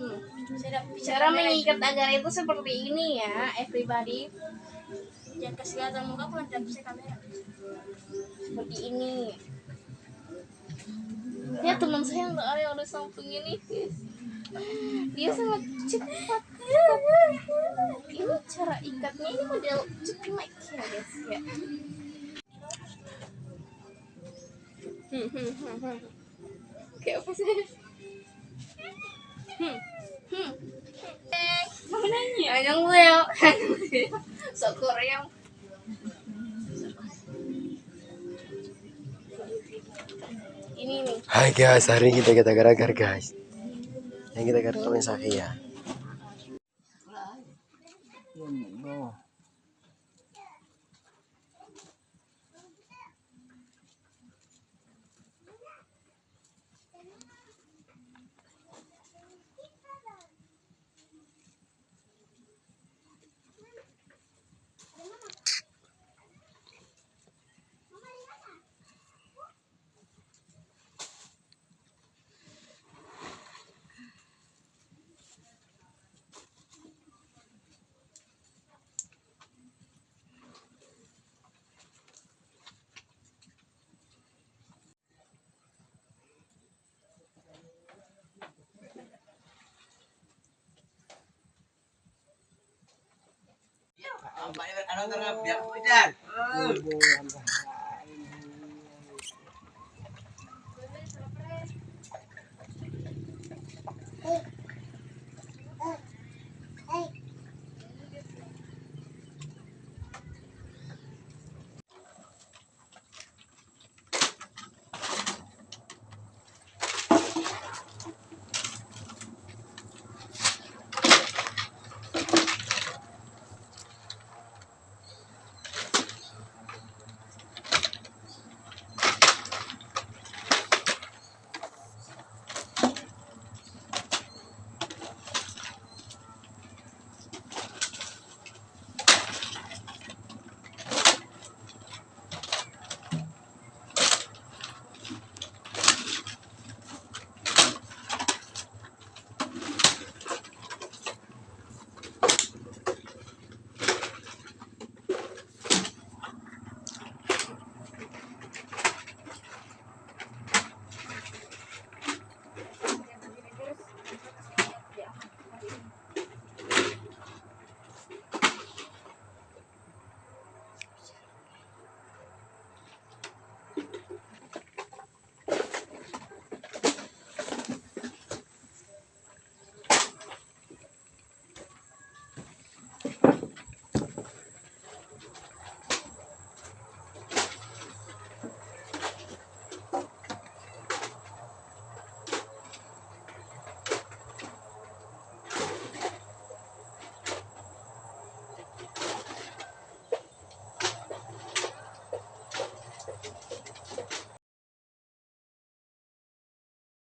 Hmm. Cara mengikat agar itu seperti ini ya, everybody. Jangan kasih kelihatan muka aku nanti aku kamera. Seperti ini. Ya teman saya yang ada yang samping ini, guys. Dia sangat cepat. Ini cara ikatnya ini model cemek ya, guys ya. Hmm, hmm, hmm, hmm. Kayak apa sih? Hmm. Mau nanya? Anyong Leo. Sok Korea. Ini nih. Hai guys, hari ini kita kita gara-gara guys. Yang kita gara-gara sakit ya. Na nga, biyak ko dyan.